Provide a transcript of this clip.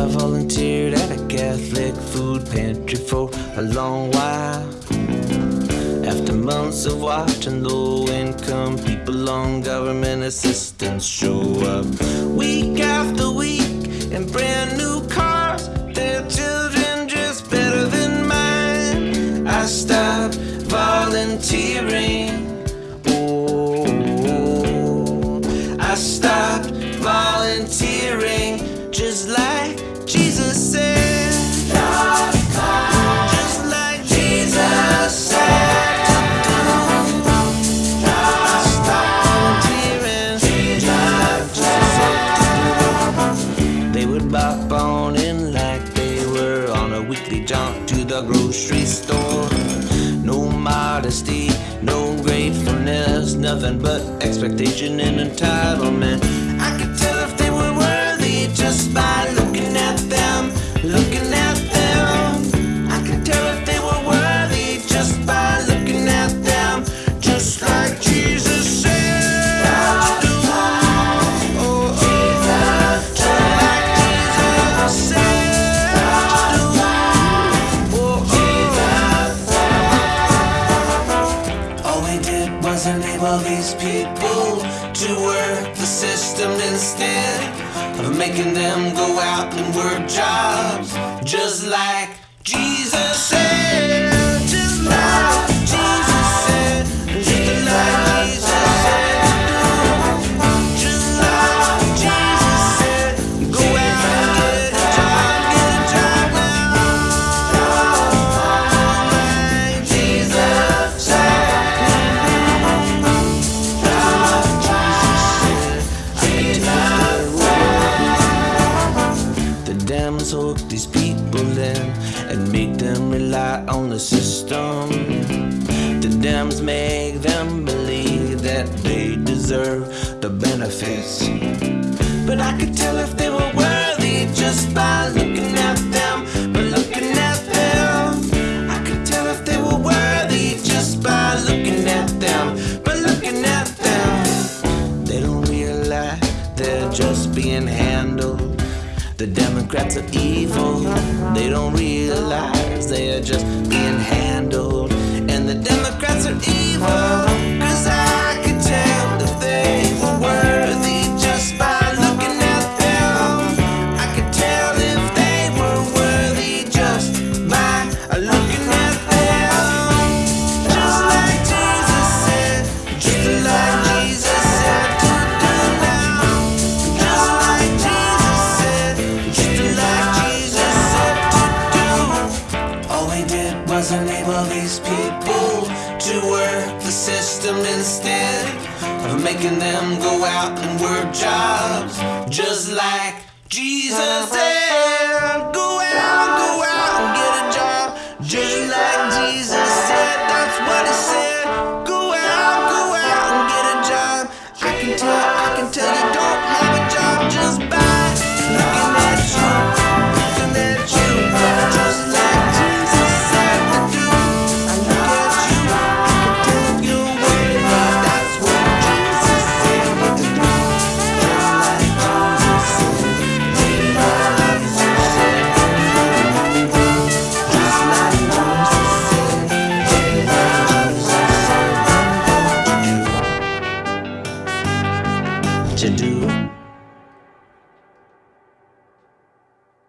I volunteered at a Catholic food pantry for a long while. After months of watching low income people on government assistance show up week after week in brand new cars, their children just better than mine. I stopped volunteering. Oh, I stopped would bop on in like they were on a weekly jaunt to the grocery store. No modesty, no gratefulness, nothing but expectation and entitlement. I could tell if they were worthy just by was enable these people to work the system instead of making them go out and work jobs just like Jesus said. Dems hook these people in and make them rely on the system. The Dems make them believe that they deserve the benefits. But I could tell if they were worthy just Democrats are evil. They don't realize they are just being handled. And the Democrats are evil. These people to work the system instead of making them go out and work jobs. Just like Jesus said, you do.